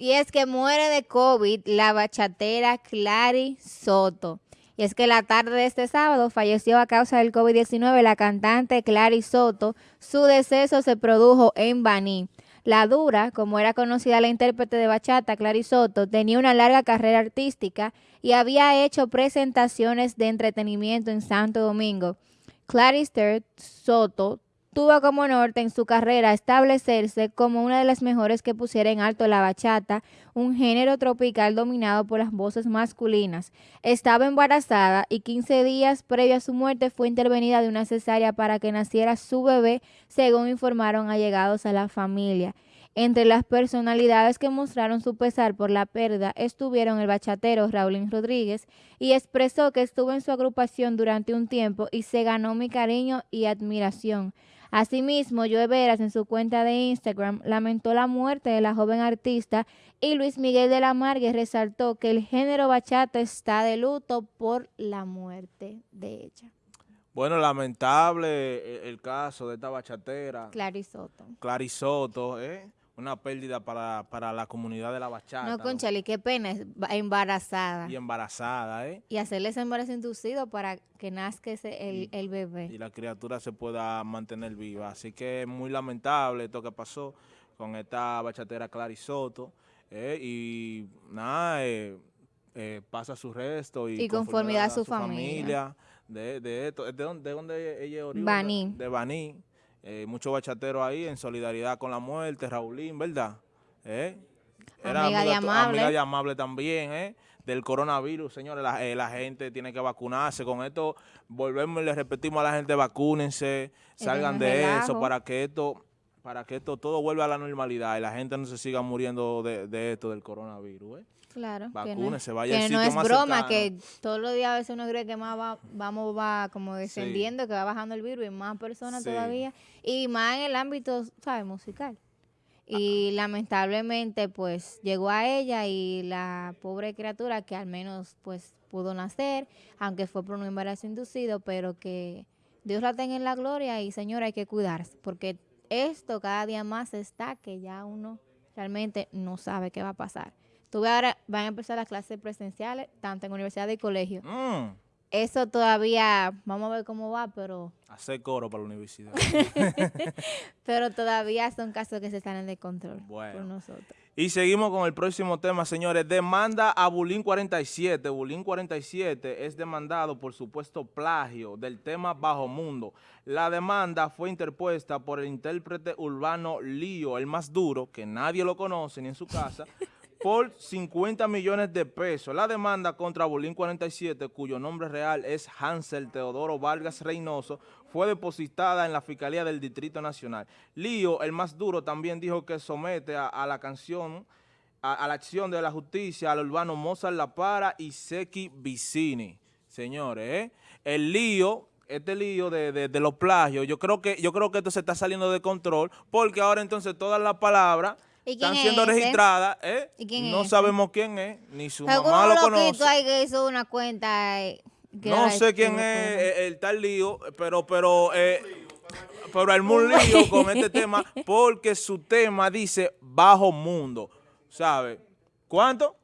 Y es que muere de COVID la bachatera Clary Soto. Y es que la tarde de este sábado falleció a causa del COVID-19 la cantante Clary Soto. Su deceso se produjo en Baní. La Dura, como era conocida la intérprete de bachata, Clary Soto, tenía una larga carrera artística y había hecho presentaciones de entretenimiento en Santo Domingo. Clarister Soto tuvo como norte en su carrera establecerse como una de las mejores que pusiera en alto la bachata, un género tropical dominado por las voces masculinas. Estaba embarazada y 15 días previo a su muerte fue intervenida de una cesárea para que naciera su bebé, según informaron allegados a la familia. Entre las personalidades que mostraron su pesar por la pérdida estuvieron el bachatero Raulín Rodríguez y expresó que estuvo en su agrupación durante un tiempo y se ganó mi cariño y admiración. Asimismo, Joe Veras en su cuenta de Instagram lamentó la muerte de la joven artista y Luis Miguel de la Margue resaltó que el género bachata está de luto por la muerte de ella. Bueno, lamentable el, caso de esta bachatera. Clarisoto. Clarisoto, ¿eh? Una pérdida para, la comunidad de la bachata. No, Conchali, qué pena, embarazada. Y embarazada, ¿eh? Y hacerle ese embarazo inducido para que nazca ese, el, bebé. Y la criatura se pueda mantener viva. Así que es muy lamentable esto que pasó con esta bachatera Clarisoto. ¿eh? Y nada, eh, eh, pasa su resto. Y, y conformidad a su, familia. de, de, esto. ¿De dónde, de dónde ella es Baní. De Baní eh, muchos bachateros ahí en solidaridad con la muerte, Raulín, ¿verdad? ¿Eh? Era amiga, de amable. amiga de amable también, ¿eh? Del coronavirus, señores, la, eh, la, gente tiene que vacunarse. Con esto volvemos y le repetimos a la gente, vacúnense, salgan de eso para que esto para que esto todo vuelva a la normalidad y la gente no se siga muriendo de, de esto del coronavirus, ¿eh? Claro. Vacúnese, vaya que no es broma, que todos los días a veces uno cree que más va, vamos va como descendiendo, que va bajando el virus y más personas todavía. Y más en el ámbito, ¿sabes? Musical. Y lamentablemente, pues, llegó a ella y la pobre criatura que al menos, pues, pudo nacer, aunque fue por un embarazo inducido, pero que Dios la tenga en la gloria y, señora, hay que cuidarse, porque esto cada día más está que ya uno realmente no sabe qué va a pasar. Tú ahora van a empezar las clases presenciales, tanto en universidad y colegio. Mm. Eso todavía, vamos a ver cómo va, pero... Hacer coro para la universidad. pero todavía son casos que se están de control por nosotros. Y seguimos con el próximo tema, señores. Demanda a Bulín 47. Bulín 47 es demandado por supuesto plagio del tema Bajo Mundo. La demanda fue interpuesta por el intérprete urbano Lío, el más duro, que nadie lo conoce ni en su casa, por 50 millones de pesos. La demanda contra Bolín 47, cuyo nombre real es Hansel Teodoro Vargas Reynoso, fue depositada en la Fiscalía del Distrito Nacional. Lío, el más duro, también dijo que somete a, la canción, a, la acción de la justicia al urbano Mozart La Para y Seki Vicini. Señores, ¿eh? el lío este lío de, los plagios, yo creo que yo creo que esto se está saliendo de control porque ahora entonces todas las palabras están siendo registradas, ¿eh? no sabemos quién es, ni su mamá lo conoce. hay que hizo una cuenta. Eh, no sé quién es el, tal lío, pero, pero, eh, pero hay un lío con este tema porque su tema dice bajo mundo, ¿sabe? ¿Cuánto?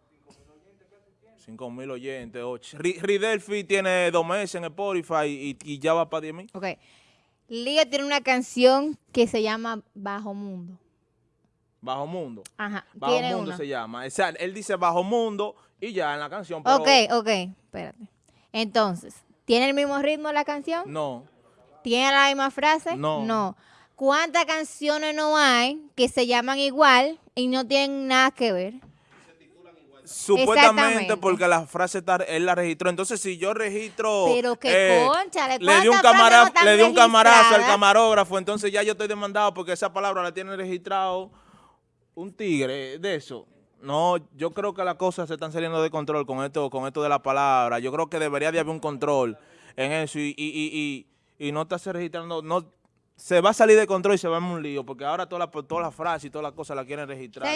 5 mil oyentes, 8. Ridelfi tiene dos meses en Spotify y, y ya va para 10 mil. Ok. Lío tiene una canción que se llama Bajo Mundo. Bajo Mundo. Ajá. Bajo Mundo se llama. O sea, él dice Bajo Mundo y ya en la canción. Ok, ok, espérate. Entonces, ¿tiene el mismo ritmo la canción? No. ¿Tiene la misma frase? No. No. ¿Cuántas canciones no hay que se llaman igual y no tienen nada que ver? Supuestamente porque la frase él la registró. Entonces, si yo registro... Pero que eh, concha, le di un, camara, le di un camarazo al camarógrafo, entonces ya yo estoy demandado porque esa palabra la tiene registrado un tigre de eso. No, yo creo que las cosas se están saliendo de control con esto, con esto de la palabra. Yo creo que debería de haber un control en eso y, y, y, y no estarse registrando, no, se va a salir de control y se va a un lío, porque ahora todas las toda la frases y todas las cosas la quieren registrar.